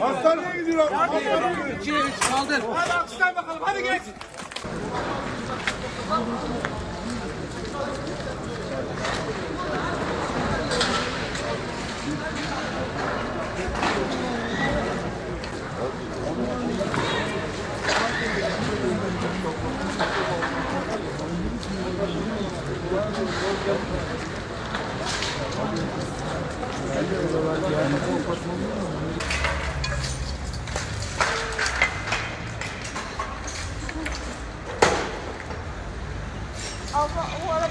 Hastaneye gidiyorlar. Abla o arabanın 我我。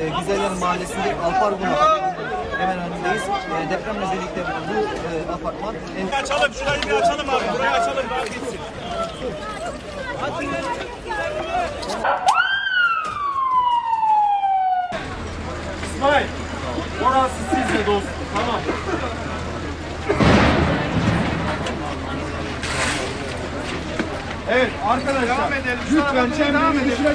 E, Güzeller Mahallesi'nde Alpargun hemen önündeyiz. E, deprem özellikle bu e, apartman en Açalım şurayı bir açalım abi. Burayı açalım daha gitsin. İsmail. Orası sizde dostum. Tamam. Evet arkadaşlar. Lütfen çemberin dışına